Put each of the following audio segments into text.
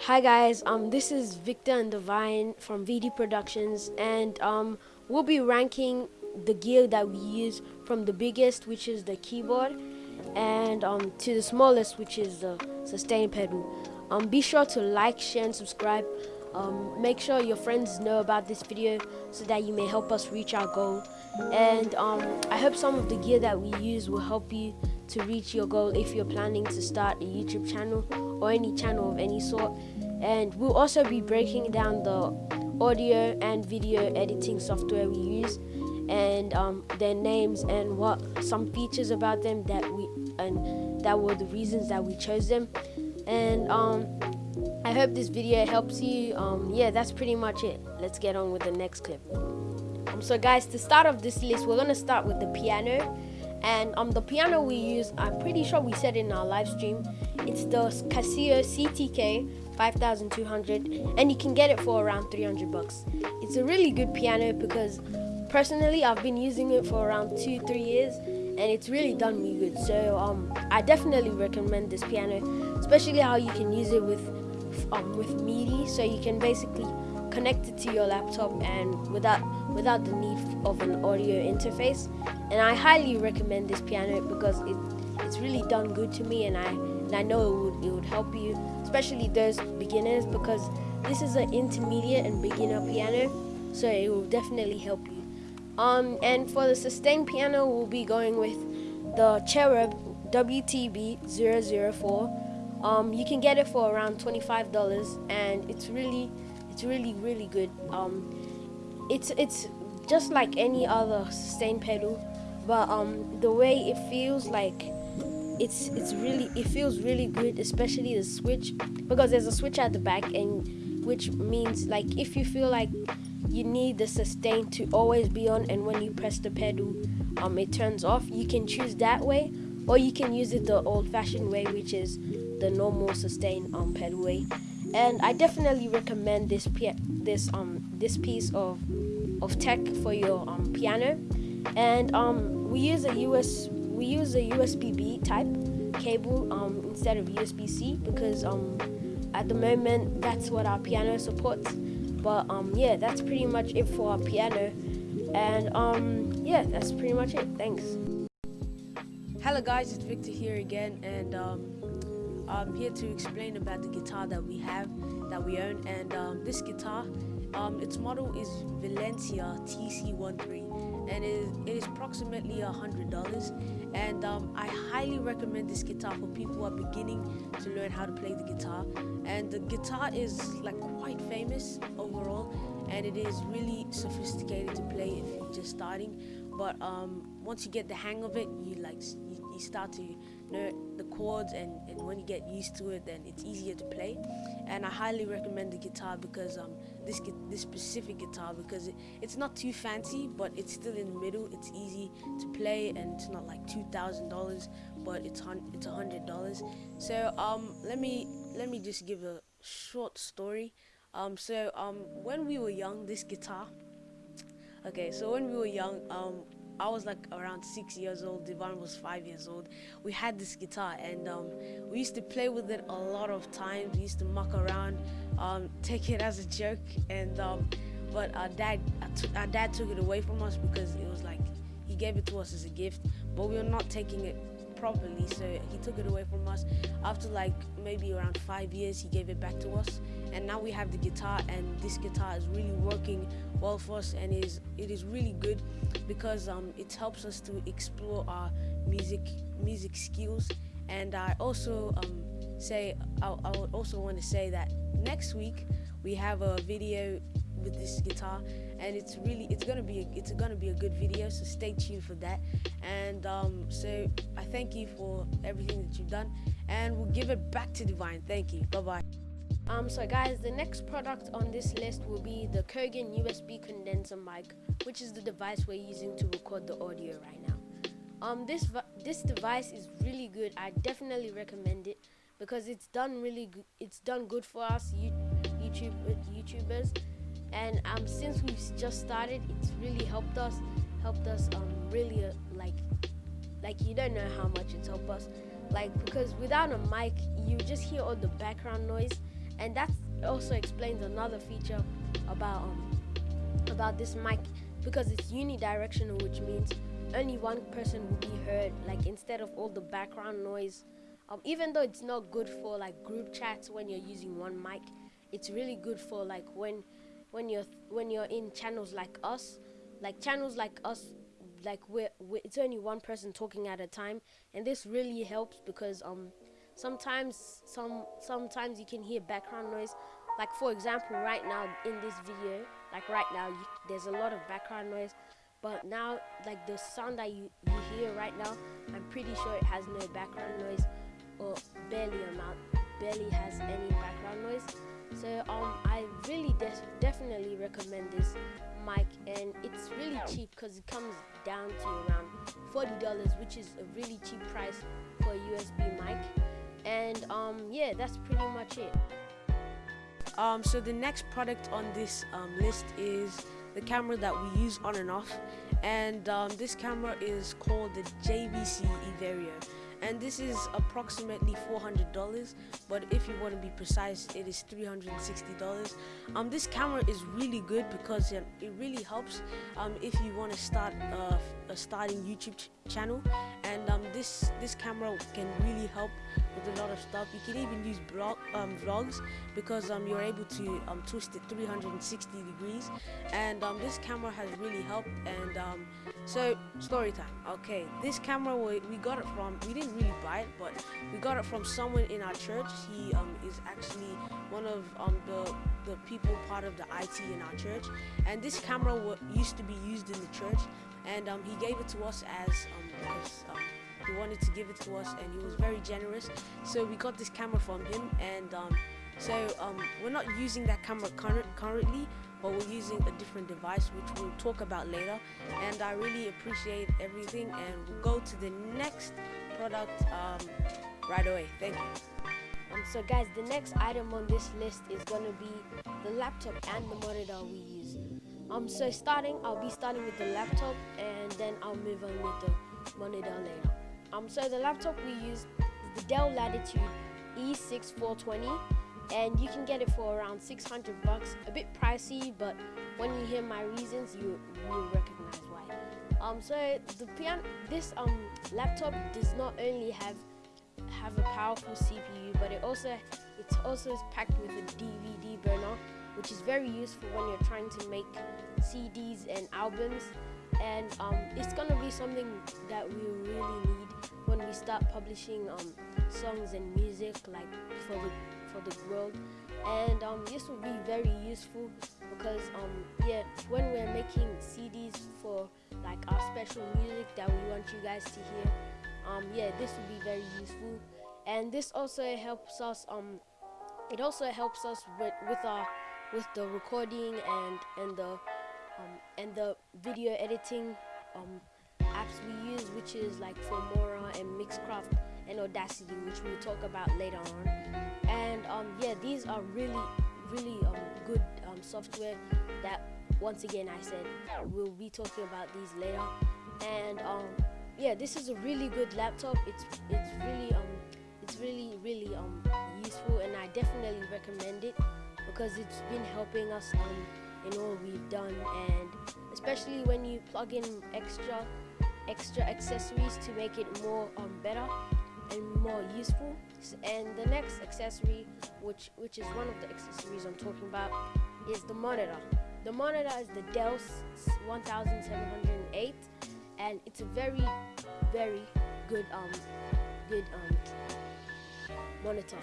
Hi guys, um, this is Victor and Divine from VD Productions, and um, we'll be ranking the gear that we use from the biggest, which is the keyboard, and um, to the smallest, which is the sustain pedal. Um, be sure to like, share, and subscribe. Um, make sure your friends know about this video so that you may help us reach our goal. And um, I hope some of the gear that we use will help you to reach your goal if you're planning to start a YouTube channel or any channel of any sort. And we'll also be breaking down the audio and video editing software we use and um, their names and what some features about them that we and that were the reasons that we chose them. And um, I hope this video helps you. Um, yeah that's pretty much it. Let's get on with the next clip. Um, so guys to start off this list we're gonna start with the piano and um, the piano we use I'm pretty sure we said in our live stream it's the Casio CTK 5200 and you can get it for around 300 bucks. It's a really good piano because personally i've been using it for around two three years and it's really done me good. So um, i definitely recommend this piano especially how you can use it with um, with midi. So you can basically connect it to your laptop and without without the need of an audio interface and i highly recommend this piano because it it's really done good to me and i and i know it would, it would help you especially those beginners because this is an intermediate and beginner piano so it will definitely help you um, and for the sustain piano, we'll be going with the Cherub WTB004. Um, you can get it for around $25 and it's really, it's really, really good. Um, it's, it's just like any other sustain pedal, but um, the way it feels like it's it's really it feels really good especially the switch because there's a switch at the back and which means like if you feel like you need the sustain to always be on and when you press the pedal um, it turns off you can choose that way or you can use it the old-fashioned way which is the normal sustain um, pedal way. And I definitely recommend this this um this piece of of tech for your um, piano and um, we use a US we use a USB B type cable um, instead of USB C because um, at the moment that's what our piano supports but um, yeah, that's pretty much it for our piano. And um, yeah, that's pretty much it. Thanks. Hello guys, it's Victor here again, and I'm here to explain about the guitar that we have, that we own. And um, this guitar, um, its model is Valencia TC13, and it is, it is approximately a hundred dollars. And um, I highly recommend this guitar for people who are beginning to learn how to play the guitar. And the guitar is like quite famous overall, and it is really sophisticated to play if you're just starting. But um, once you get the hang of it, you like you, you start to know the chords, and, and when you get used to it, then it's easier to play. And I highly recommend the guitar because um, this this specific guitar because it, it's not too fancy, but it's still in the middle. It's easy to play, and it's not like two thousand dollars, but it's hun- it's a hundred dollars. So um, let me let me just give a short story. Um, so um, when we were young, this guitar. Okay, so when we were young, um, I was like around six years old. Devon was five years old. We had this guitar, and um, we used to play with it a lot of times. We used to muck around, um, take it as a joke, and um, but our dad, our dad took it away from us because it was like he gave it to us as a gift, but we were not taking it properly so he took it away from us after like maybe around five years he gave it back to us and now we have the guitar and this guitar is really working well for us and is it is really good because um, it helps us to explore our music music skills. And I also um, say I, I would also want to say that next week we have a video with this guitar and it's really it's gonna be a, it's gonna be a good video so stay tuned for that. And um, so I thank you for everything that you've done and we'll give it back to Divine. Thank you. Bye bye um, so guys, the next product on this list will be the Kurgan USB condenser mic, which is the device we're using to record the audio right now. Um, this this device is really good. I definitely recommend it because it's done really good. It's done good for us YouTube YouTubers and um, since we've just started it's really helped us helped us um, really uh, like like you don't know how much it's helped us like because without a mic you just hear all the background noise and that also explains another feature about um, about this mic because it's unidirectional which means only one person will be heard like instead of all the background noise. Um, even though it's not good for like group chats when you're using one mic it's really good for like when when you're when you're in channels like us like channels like us like we're, we're, it's only one person talking at a time. And this really helps because um sometimes some sometimes you can hear background noise. Like for example right now in this video like right now you, there's a lot of background noise. But now like the sound that you, you hear right now i'm pretty sure it has no background noise or barely amount barely has any background noise. So um i really definitely recommend this mic and it's really cheap because it comes down to around $40 which is a really cheap price for a USB mic and um yeah that's pretty much it. Um so the next product on this um, list is the camera that we use on and off. And um, this camera is called the JVC Everio and this is approximately $400 but if you want to be precise it is $360 um this camera is really good because it, it really helps um if you want to start uh, a starting YouTube ch channel and um this this camera can really help with a lot of stuff. You can even use um vlogs because um you're able to um twist it 360 degrees. And um this camera has really helped and um so story time. Okay this camera we, we got it from we didn't really buy it but we got it from someone in our church. He is actually one of the the people part of the IT in our church. And this camera used to be used in the church and um he gave it to us as um because um he wanted to give it to us and he was very generous. So we got this camera from him and um so we're not using that camera current, currently but we're using a different device which we'll talk about later. And I really appreciate everything and we'll go to the next product right away. Thank you. Um, so guys the next item on this list is gonna be the laptop and the monitor we use um so starting I'll be starting with the laptop and then I'll move on with the monitor later. Um so the laptop we use is the Dell Latitude E6420 and you can get it for around 600 bucks. A bit pricey but when you hear my reasons you will recognize why. Um so the piano this um laptop does not only have have a powerful cpu but it also it also packed with a dvd burner which is very useful when you're trying to make cds and albums. And um, it's gonna be something that we really need when we start publishing um, songs and music like for the for the world. And um, this will be very useful because um, yeah when we're making CDs for like our special music that we want you guys to hear um, yeah this will be very useful. And this also helps us um it also helps us with with our with the recording and and the um, and the video editing um, apps we use which is like Filmora and Mixcraft and Audacity which we'll talk about later on. And um, yeah these are really really um, good um, software that once again I said we'll be talking about these later. And um, yeah this is a really good laptop. It's it's really um it's really really um useful and I definitely recommend it because it's been helping us um in all we've done and especially when you plug in extra extra accessories to make it more um, better and more useful. And the next accessory which which is one of the accessories I'm talking about is the monitor. The monitor is the Dell 1708 and it's a very very good um good um monitor.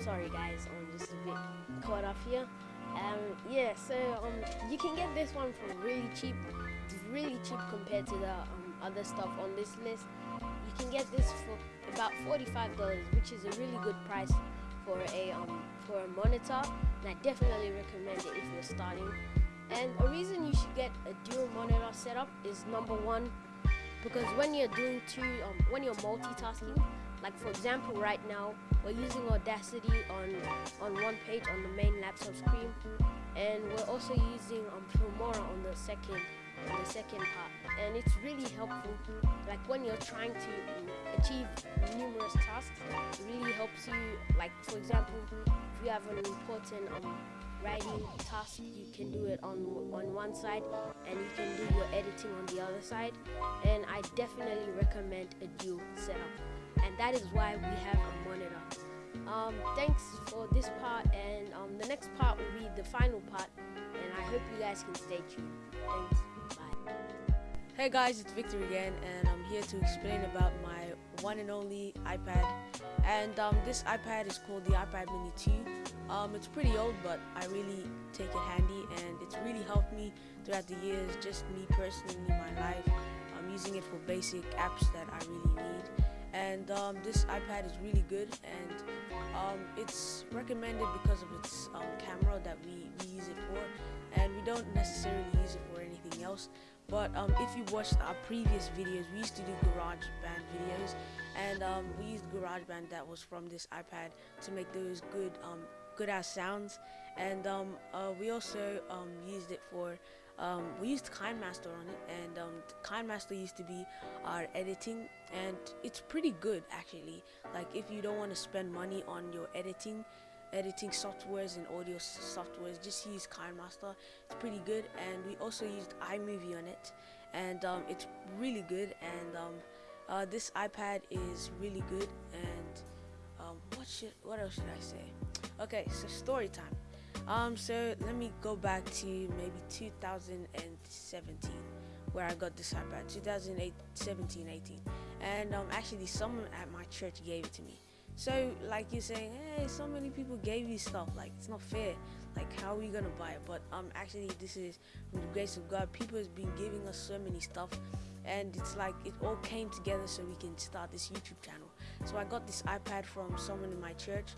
Sorry guys I'm just a bit caught up here. Um yeah so um you can get this one for really cheap really cheap compared to the um, other stuff on this list. You can get this for about $45 which is a really good price for a um for a monitor and I definitely recommend it if you're starting. And a reason you should get a dual monitor setup is number one because when you're doing two um, when you're multitasking like for example right now we're using Audacity on on one page on the main laptop screen and we're also using um, Filmora on the second on the second part, and it's really helpful. Like when you're trying to achieve numerous tasks, it really helps you. Like for example, if you have an important um, writing task, you can do it on on one side, and you can do your editing on the other side. And I definitely recommend a dual setup, and that is why we have a monitor. Um, thanks for this part, and um, the next part will be the final part, and I hope you guys can stay tuned. Thanks. Bye. Hey guys, it's Victor again, and I'm here to explain about my one and only iPad. And um, this iPad is called the iPad Mini 2. Um, it's pretty old, but I really take it handy, and it's really helped me throughout the years. Just me personally my life, I'm using it for basic apps that I really need. And um, this iPad is really good, and um, it's recommended because of its um, camera that we, we use it for, and we don't necessarily use it for anything else. But um, if you watched our previous videos, we used to do GarageBand videos, and um, we used GarageBand that was from this iPad to make those good, um, good ass sounds. And uh, we also used it for, um, we used KineMaster on it, and um, KineMaster used to be our editing, and it's pretty good actually. Like if you don't want to spend money on your editing, editing softwares and audio softwares just use KineMaster it's pretty good and we also used iMovie on it and um, it's really good and um, uh, this iPad is really good and um, what should what else should I say? Okay so story time um, so let me go back to maybe 2017 where I got this iPad 2017 18 and um, actually someone at my church gave it to me so, like you're saying, hey, so many people gave you stuff. Like, it's not fair. Like, how are you gonna buy it? But um, actually, this is from the grace of God. People has been giving us so many stuff, and it's like it all came together so we can start this YouTube channel. So I got this iPad from someone in my church,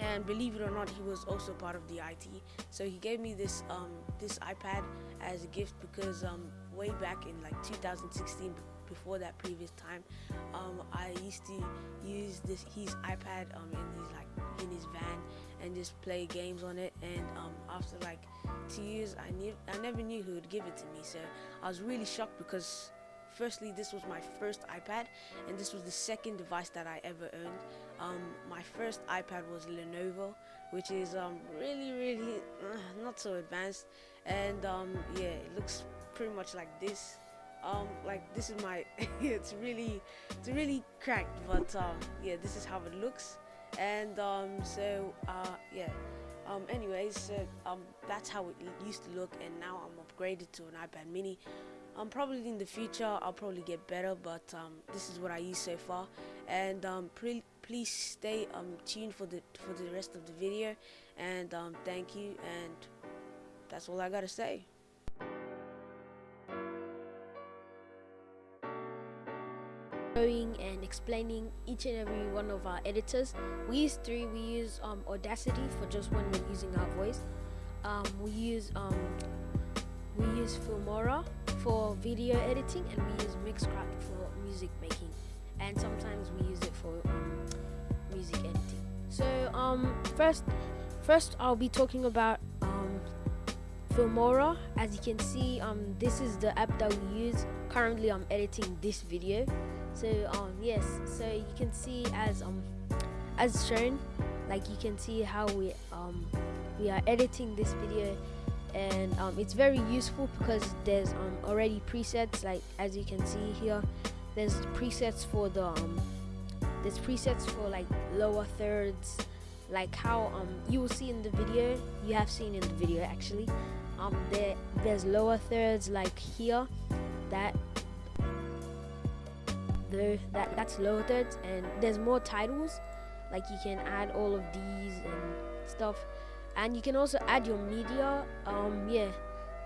and believe it or not, he was also part of the IT. So he gave me this um this iPad as a gift because um way back in like 2016 before that previous time um, I used to use this his iPad um, in his like in his van and just play games on it and um, after like two years I knew I never knew who would give it to me so I was really shocked because firstly this was my first iPad and this was the second device that I ever owned. Um, my first iPad was Lenovo which is um, really really uh, not so advanced. And um, yeah it looks pretty much like this. Um like this is my it's really it's really cracked but um yeah this is how it looks. And um so uh yeah. Um anyways so, um that's how it used to look and now i'm upgraded to an ipad mini um probably in the future i'll probably get better but um this is what i use so far and um please stay um tuned for the for the rest of the video and um thank you and that's all i gotta say showing and explaining each and every one of our editors. We use three. We use um, Audacity for just when we're using our voice. We use we use Filmora for video editing, and we use Mixcraft for music making. And sometimes we use it for um, music editing. So um, first, first I'll be talking about um, Filmora. As you can see, um, this is the app that we use. Currently, I'm editing this video so um yes so you can see as um as shown like you can see how we um we are editing this video and um, it's very useful because there's um, already presets like as you can see here there's presets for the um, there's presets for like lower thirds like how um you will see in the video you have seen in the video actually. Um there there's lower thirds like here that though that that's loaded and there's more titles like you can add all of these and stuff and you can also add your media um yeah.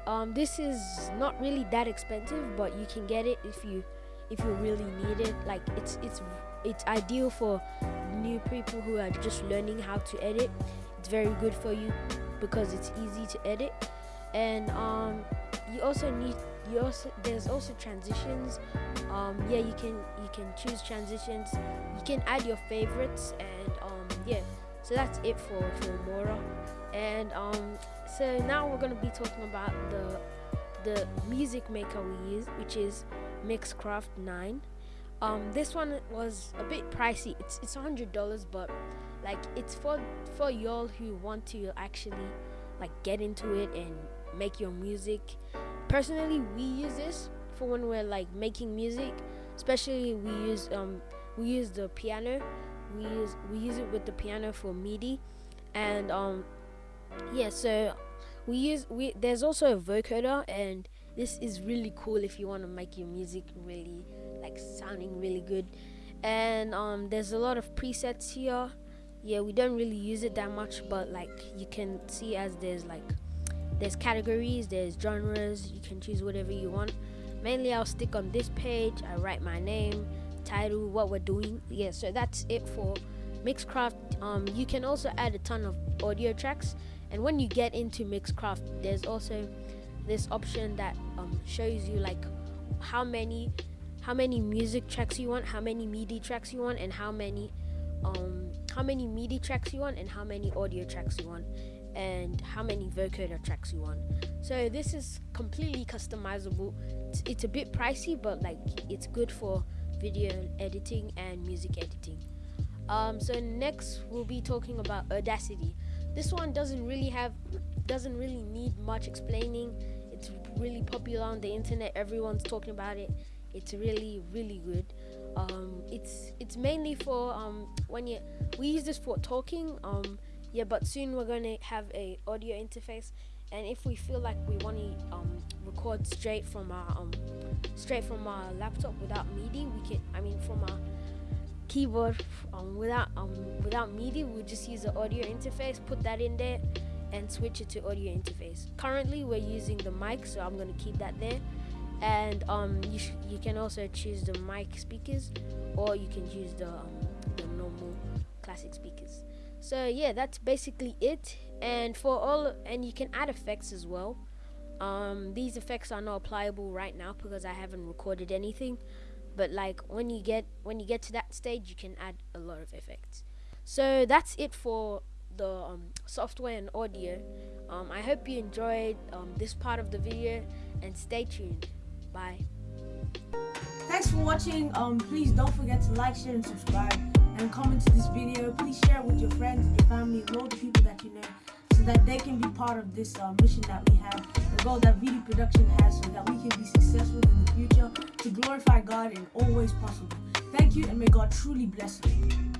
Um this is not really that expensive but you can get it if you if you really need it. Like it's it's it's ideal for new people who are just learning how to edit. It's very good for you because it's easy to edit. And um you also need you also there's also transitions. Um yeah you can you can choose transitions. You can add your favorites and um yeah. So that's it for Filmora and um so now we're going to be talking about the the music maker we use, which is Mixcraft 9. Um, this one was a bit pricey. It's it's hundred dollars, but like it's for for y'all who want to actually like get into it and make your music. Personally, we use this for when we're like making music. Especially we use um we use the piano. We use we use it with the piano for MIDI, and um yeah. So we use we there's also a vocoder and this is really cool if you want to make your music really like sounding really good. And um there's a lot of presets here. Yeah we don't really use it that much but like you can see as there's like there's categories there's genres you can choose whatever you want. Mainly i'll stick on this page i write my name title what we're doing. Yeah so that's it for mixcraft. Um you can also add a ton of audio tracks and when you get into mixcraft there's also this option that um, shows you like how many how many music tracks you want how many midi tracks you want and how many um how many midi tracks you want and how many audio tracks you want and how many vocoder tracks you want. So this is completely customizable. It's, it's a bit pricey but like it's good for video editing and music editing. Um, so next we'll be talking about audacity this one doesn't really have doesn't really need much explaining. It's really popular on the internet. Everyone's talking about it. It's really really good. Um, it's it's mainly for um, when you we use this for talking um, yeah but soon we're to have a audio interface. And if we feel like we want to um, record straight from our um, straight from our laptop without MIDI we can I mean from our keyboard um, without um, without MIDI we just use the audio interface put that in there and switch it to audio interface. Currently we're using the mic so I'm going to keep that there. And um, you, you can also choose the mic speakers or you can use the, um, the normal classic speakers. So yeah that's basically it. And for all and you can add effects as well. Um, these effects are not applicable right now because I haven't recorded anything but like when you get when you get to that stage you can add a lot of effects. So that's it for the um, software and audio. Um, I hope you enjoyed um, this part of the video and stay tuned. Bye. Thanks for watching. Um please don't forget to like share and subscribe and comment to this video. Please share it with your friends your family and all the people that you know so that they can be part of this uh, mission that we have the goal that VD production has so that we can be successful in the future to glorify God in all ways possible. Thank you and may God truly bless you